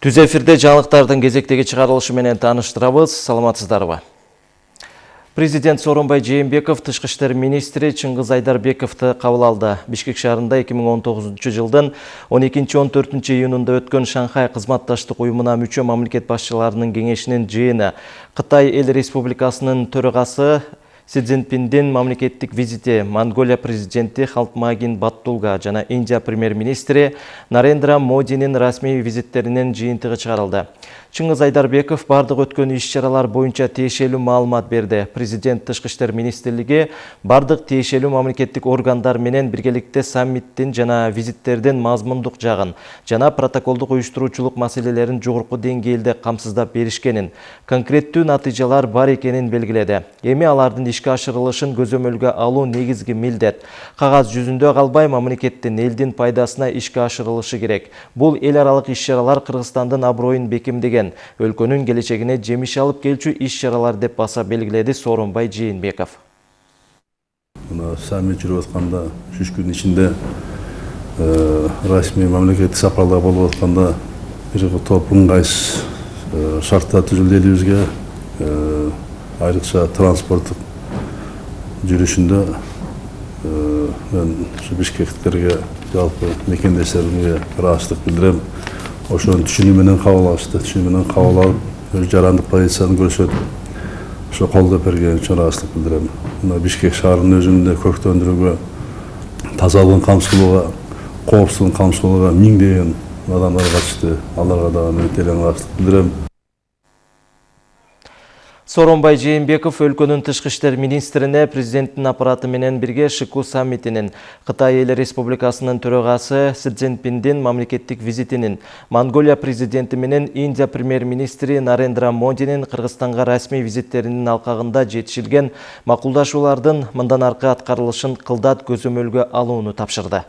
Түз эфирде жаңылыктардын кезектеги чыгарылышы менен тааныштырабыз. Саламатсыздарбы? Президент Сооронбай Жээнбеков тышкы иштер министри Чыңгыз Айдарбековду кабыл алды. Бишкек шаарында 2019 жылдын 12-14 июнунда өткөн Шанхай кызматташтык уюмуна мүчө мамлекет башчыларынын кеңешинин жыйыны Кытай Эл Республикасынын төрагасы Си Цзиньпиндин мамлекеттик визити Монголия президенти Халтмагин Баттулга жана Индия премьер-министри Нарендра Модинин расмий визиттеринин жыйынтыгы чыгарылды. Чыңгыз Айдарбеков бардык өткөн иш-чаралар боюнча тиешелүү маалымат берди. Президент Тышкы иштер министрлиги бардык тиешелүү мамлекеттик органдар менен биргеликте саммиттин жана визиттердин мазмундук жагын жана протоколдук уюштуруучулук маселелерин жогорку деңгээлде камсыздап беришкенин, конкреттүү натыйжалар бар экенин белгиледи. Эми алардын ишке ашырылышын көзөмөлгө алуу негизги милдет. Кагаз жүзүндө калбай мамлекеттин элдин пайдасына ишке ашырылышы керек. Бул эл аралык иш-чаралар Кыргызстандын аброюн бекемдеген өлкөнүн келечегине жемиш алып келчү иш-чаралар деп баса белгиледи Сооронбай Жээнбеков. Мына саммит жүрүп атканда 3 күн ичинде расмий мамлекеттик сапарлар болуп атканда бир топ ыңгайсыз шарттар түзүлдү элибизге айрыкча транспорттук жүрүшүндө мен ушу бишкектиктерге жалпы мекендештеримге ыраазычтык билдирем ошонун түшүнүү менен кабыл алышты түшүнүү менен кабыл алып өз жарандык позицияны көрсөтүп ошо колдоо берген үчүн ыраазычтык билдирем. Мына бишкек шаарынын өзүндө көктөндүрүүгө тазалыгын камсыз кылууга коопсуздугун камсыз кылууга миңдеген адамдар катышты. Аларга дагы мен терең ыраазычтык билдирем. Сооронбай Жээнбеков өлкөнүн тышкы иштер министрине президенттин аппараты менен бирге ШИКУ саммитинин, Кытай Эл Республикасынын төрагасы Си Цзиньпиндин мамлекеттик визитинин, Монголия президенти менен Индия премьер-министри Нарендра Модинин Кыргызстанга расмий визиттеринин алкагында жетишилген макулдашуулардын мындан аркы аткарылышын кылдат көзөмөлгө алууну тапшырды.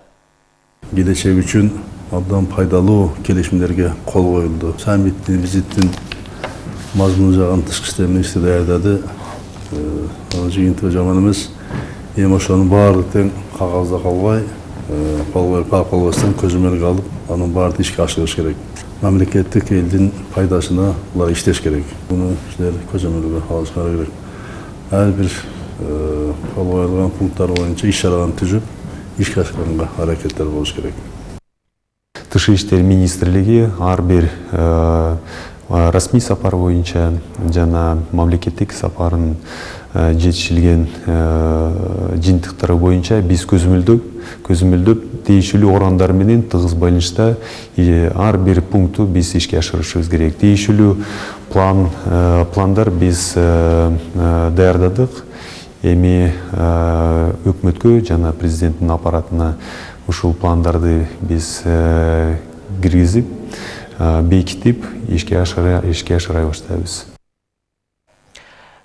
Келечек үчүн абдан пайдалуу келишимдерге кол коюлду. Саммиттин визиттин мазмұны жағын тышкы иштер министри даярдады жыйынтыгы жаман эмес эми ошонун баардык тең кагазда калбай кол колбостон көзөмөлгө алып анын баарын ишке ашырыш керек мамлекеттик элдин пайдасына булар иштеш керек муну силер көзөмөлгө алышыңар керек ар бир кол коюлган пункттар боюнча иш чараларды түзүп ишке ашырганга аракеттер болуш керек тышкы иштер министрлиги ар бир расмий сапар боюнча жана мамлекеттик сапарын жетишилген жыйынтыктары боюнча биз көзөмөлдөп көзөмөлдөп тийиштүү органдар менен тыгыз байланышта ар бир пунктту биз ишке ашырышыбыз керек. Тийиштүү план пландар биз даярдадык эми өкмөткө жана президенттин аппаратына ушул пландарды биз киргизип бекітіп ишке ашыра баштайбыз.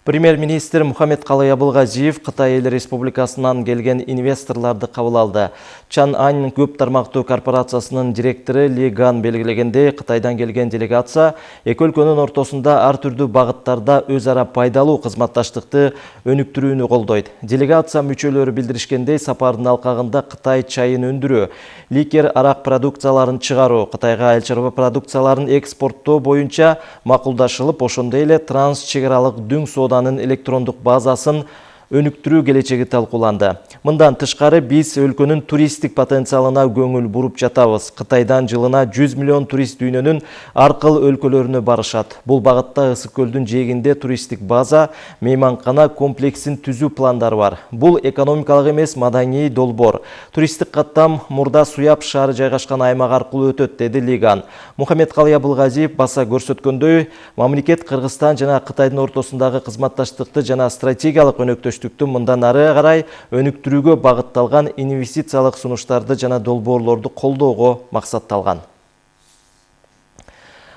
Премьер-министр Мухаммед Қалай Абылғазиев Қытай ел республикасынан келген инвесторларды қабыл алды. Чан Ань көп тармақтуу корпорациясының директоры Ли Ган белгілегенде Қытайдан келген делегация екі өлкөнүн ортосында ар түрдүү багыттарда өз ара пайдалуу кызматташтыкты өнүктүрүүнү колдойт. Делегация мүчөлөрү билдиришкендей сапардын алкагында Кытай чайын өндүрүү, ликер арақ продукцияларын чыгаруу, Кытайга айыл чарба продукцияларын экспорттоо боюнча макулдашылып, ошондой эле транс чек дүң соода сауданын электрондук базасын өнүктүрүү келечеги талкууланды. Мындан тышкары биз өлкөнүн туристтик потенциалына көңүл буруп жатабыз. Кытайдан жылына 100 миллион турист дүйнөнүн аркыл өлкөлөрүнө барышат. Бул багытта Ысык көлдүн жээгинде туристтик база, мейманкана комплексин түзүү пландары бар. Бул экономикалык эмес маданий долбоор. Туристтик каттам Мурда Суяп шаары жайгашкан аймак аркылуу өтөт, деди Лиган. Мухаммед Калый Абылгазиев баса көрсөткөндөй, мамлекет Кыргызстан жана Кытайдын ортосундагы кызматташтыкты жана стратегиялык өнөктөш өнөктөштүктү мындан ары карай өнүктүрүүгө багытталган инвестициялык сунуштарды жана долбоорлорду колдоого максатталган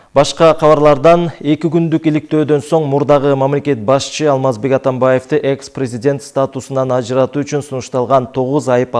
Башка кабарлардан эки күндүк иликтөөдөн соң мурдагы мамлекет башчы Алмазбек Атамбаевди экс-президент статусунан ажыратуу үчүн сунушталган 9 айып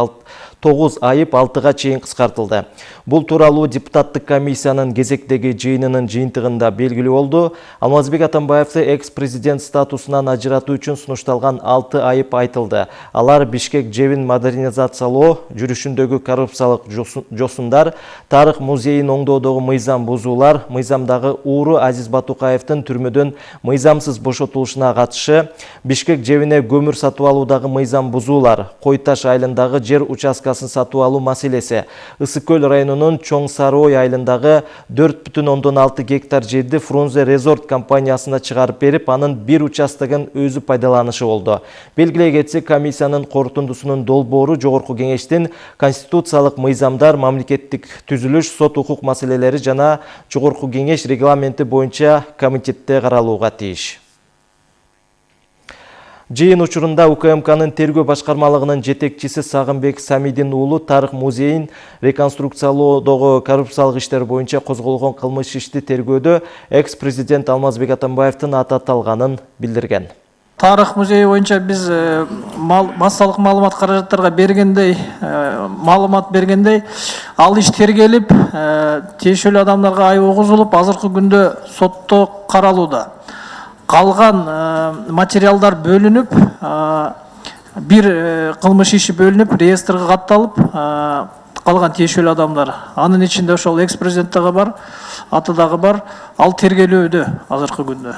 9 айып 6-га чейин кыскартылды. Бул тууралуу депутаттык комиссиянын кезектеги жыйынынын жыйынтыгында белгилүү болду. Алмазбек Атамбаевди экс-президент статусунан ажыратуу үчүн сунушталган 6 айып айтылды. Алар Бишкек жебин модернизациялоо, жүрүшүндөгү коррупциялык жосундар, тарых музейин оңдоодогу мыйзам бузуулар, мыйзамдагы ууру Азиз Батукаевдин түрмөдөн мыйзамсыз бошотулушуна катышы, Бишкек жебине көмүр сатып алуудагы мыйзам бузуулар, Кой Таш айылындагы жер участкасын сатып алуу маселеси, Ысык көл районунун Чоң Сарыой айылындагы 4,6 гектар жерди Фрунзе Резорт компаниясына чыгарып берип, анын бир участогун өзү пайдаланышы болду. Белгилей кетсек, комиссиянын корутундусунун долбоору жогорку кеңештин конституциялык мыйзамдар, мамлекеттик түзүлүш, сот укук маселелери жана жогорку регламенти боюнча комитетте каралууга тийиш. Жыйын учурунда УКМКнын тергөө башкармалыгынын жетекчиси Сагынбек Самидин уулу тарых музейин реконструкциялоодогу коррупциялык иштер боюнча козголгон кылмыш ишти тергөөдө экс-президент Алмазбек Атамбаевдин аты аталганын билдирген. Тарых музейи боюнча биз массалык маалымат каражаттарга бергендей маалымат бергендей ал иш тергелип тиешелүү адамдарга айып угузулуп азыркы күндө сотто каралууда калган материалдар бөлүнүп бир кылмыш иши бөлүнүп реестрге катталып калган тиешелүү адамдар. Анын ичинде ошол экс президент дагы бар аты дагы бар ал тергелүүдө азыркы күндө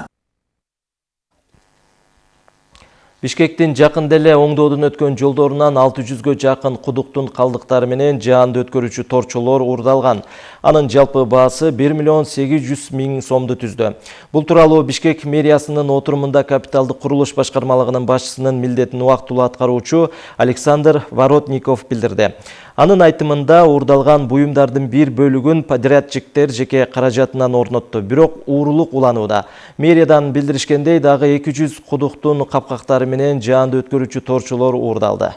Бишкектин жакын деле оңдоодон өткөн жолдорунан 600гө жакын кудуктун калдыктары менен жаанды өткөрүүчү торчолор уурдалган. Анын жалпы баасы 1 миллион 800 миң сомду түздү. Бул тууралуу Бишкек мэриясынын отурумунда капиталдык курулуш башкармалыгынын башчысынын милдетин убактылуу аткаруучу Александр Воротников билдирди. Анын айтымында уурдалган буюмдардын бир бөлүгүн подрядчиктер жеке каражатынан орнотту, бирок уурулук уланууда. Мэриядан билдиришкендей дагы 200 кудуктун капкактары менен жаанды өткөрүүчү торчолор уурдалды.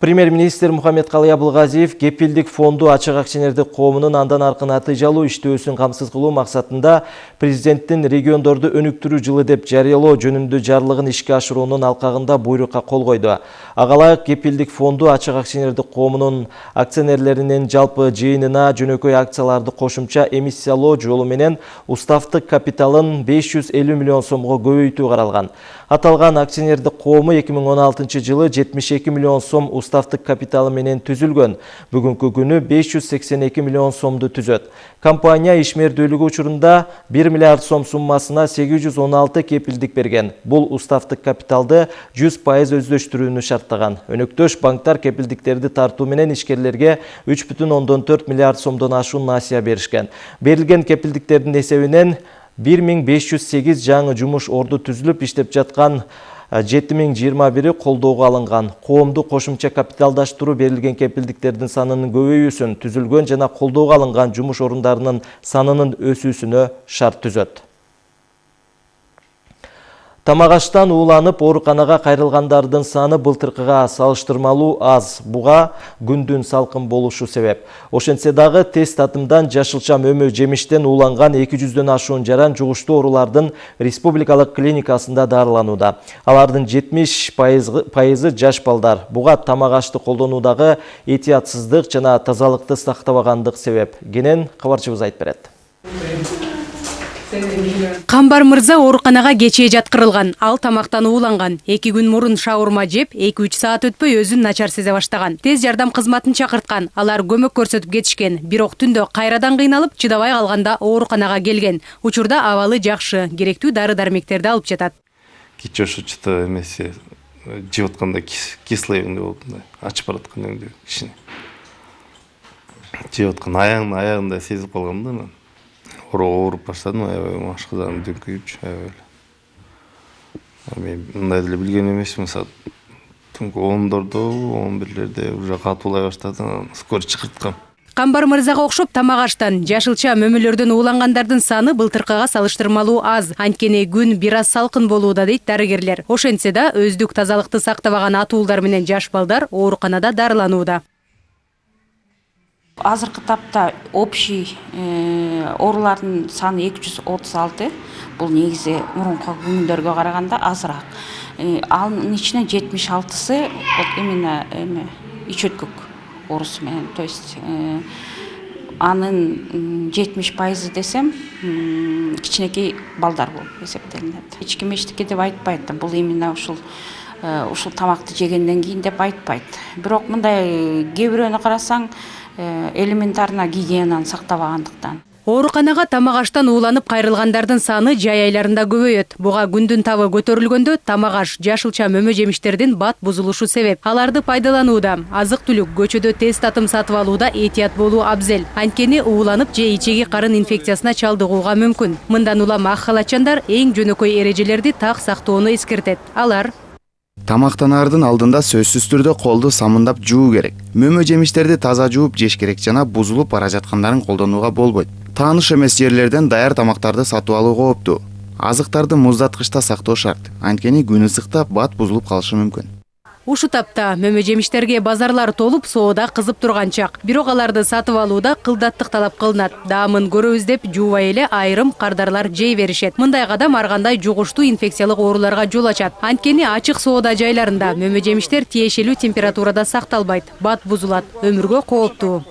Премьер-министр Мухаммед Калый Абылгазиев кепилдик фонду ачык акционердик коомунун андан аркы натыйжалуу иштөөсүн камсыз кылуу максатында президенттин региондорду өнүктүрүү жылы деп жарыялоо жөнүндө жарлыгын ишке ашыруунун алкагында буйрукка кол койду. Агалайык кепилдик фонду ачык акционердик коомунун акционерлеринин жалпы жыйынына жөнөкөй акцияларды кошумча эмиссиялоо жолу менен уставтык капиталын 550 миллион сомго көбөйтүү каралган. Аталган акционердик коому 2016 жылы 72 миллион сом уставтык капиталы менен түзүлгөн. Бүгүнкү күнү 582 миллион сомду түзөт. Компания ишмердүүлүгү учурунда 1 миллиард сом суммасына 816 кепилдик берген. Бул уставтык капиталды 100% өздөштүрүүнү шарттаган. Өнөктөш банктар кепилдиктерди тартуу менен ишкерлерге 3,4 миллиард сомдон ашуун насыя беришкен. Берилген кепилдиктердин эсебинен 1508 жаңы жумуш орду түзүлүп иштеп жаткан 7021 колдоого алынган. Коомду кошумча капиталдаштыруу берилген кепилдиктердин санынын көбөйүүсүн, түзүлгөн жана колдоого алынган жумуш орундарынын санынын өсүүсүнө шарт түзөт. Тамағаштан ууланып ооруканага кайрылгандардын саны былтыркыга салыштырмалуу аз. Буга күндүн салкын болушу себеп. Ошентсе дагы тез татымдан жашылча мөмө жемиштен ууланган 200дөн ашуун жаран жугуштуу оорулардын республикалык клиникасында дарыланууда. Алардын 70 пайызы жаш балдар. Буга тамагашты колдонуудагы этиятсыздык жана тазалыкты сактабагандык себеп. Кенен кабарчыбыз айтып берет. Камбар мырза ооруканага кечээ жаткырылган. Ал тамактан ууланган. Эки күн мурун шаурма жеп, 2-3 саат өтпөй өзүн начар сезе баштаган. Тез жардам кызматын чакырткан. Алар көмөк көрсөтүп кетишкен. Бирок түндө кайрадан кыйналып, чыдабай калганда ооруканага келген. Учурда абалы жакшы, керектүү дары-дармектерди алып жатат. Кечээ ошо чыта эмеси жеп атканда кислый болду. Ачып бараткан өңдө кичине. Жеп аткан аягын аягында сезип калгам да мен. Ооруп баштадым аябай машкадан дүңкүйүпчү аябай эле мен мындай деле билген эмесмин саат түнкү ондордо он бирлерде уже катуулай баштады анан скорый чакырткам камбар мырзага окшоп тамак аштан жашылча мөмөлөрдөн уулангандардын саны былтыркыга салыштырмалуу аз. Анткени күн бир аз салкын болууда дейт дарыгерлер. Ошентсе да өздүк тазалыкты сактабаган атуулдар менен жаш балдар ооруканада дарыланууда. Азыркы тапта общий оорулардын саны эки жүз отуз алты. Бул негизи мурунку күндөргө караганда азыраак. Анын ичинен жетимиш алтысы вот именно эме оорусу менен. То есть анын жетимиш пайызы десем кичинекей балдар болуп эсептелинет. Эч ким эчтеке деп айтпайт бул именно ушул ушул тамакты жегенден кийин деп айтпайт. Бирок мындай кээ карасаң элементарно гигиенаны сактабагандыктан Ооруканага тамак аштан ууланып кайрылгандардын саны жай айларында көбөйөт. Буга күндүн табы көтөрүлгөндө тамак аш, жашылча мөмө жемиштердин бат бузулушу себеп. Аларды пайдаланууда, азык түлүк, көчөдө тез татым сатып алууда этият болуу абзел. Анткени ууланып же ичеги карын инфекциясына чалдыгууга мүмкүн. Мындан улам ак халатчандар эң жөнөкөй эрежелерди так сактоону эскертет. Алар тамактанаардын алдында сөзсүз түрдө колду самындап жуу керек. Мөмө жемиштерди таза жууп жеш керек жана бузулуп бара жаткандарын колдонууга болбойт. Тааныш эмес жерлерден даяр тамактарды сатып алуу кооптуу азыктарды муздаткычта сактоо шарт. Анткени күн ысыкта бат бузулуп калышы мүмкүн Ушу тапта мөмө жемиштерге базарлар толуп соода кызып турган чак. Бирок аларды сатып алууда кылдаттык талап кылынат. Даамын көрөбүз деп жуубай эле айрым кардарлар жей беришет. Мындай кадам ар кандай жугуштуу инфекциялык ооруларга жол ачат. Анткени ачык соода жайларында мөмө жемиштер тиешелүү температурада сакталбайт. Бат бузулат, өмүргө кооптуу.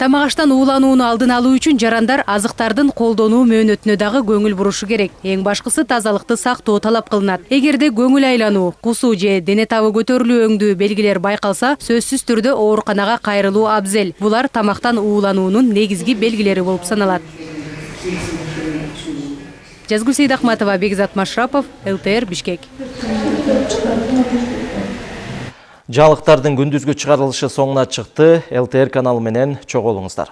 Тамак аштан ууланууну алдын алуу үчүн жарандар азыктардын колдонуу мөөнөтүнө дагы көңүл бурушу керек. Эң башкысы тазалыкты сактоо талап кылынат. Эгерде көңүл айлануу, кусуу же дене табы көтөрүлүү өңдүү белгилер байкалса, сөзсүз түрдө ооруканага кайрылуу абзел. Булар тамактан уулануунун негизги белгилери болуп саналат. Жазгүл Сейдахматова, Бекзат Машрапов, ЛТР Бишкек. Жалықтардың күндүзгү чыгарылышы соңуна чыкты. ЛТР каналы менен чогуу болуңуздар.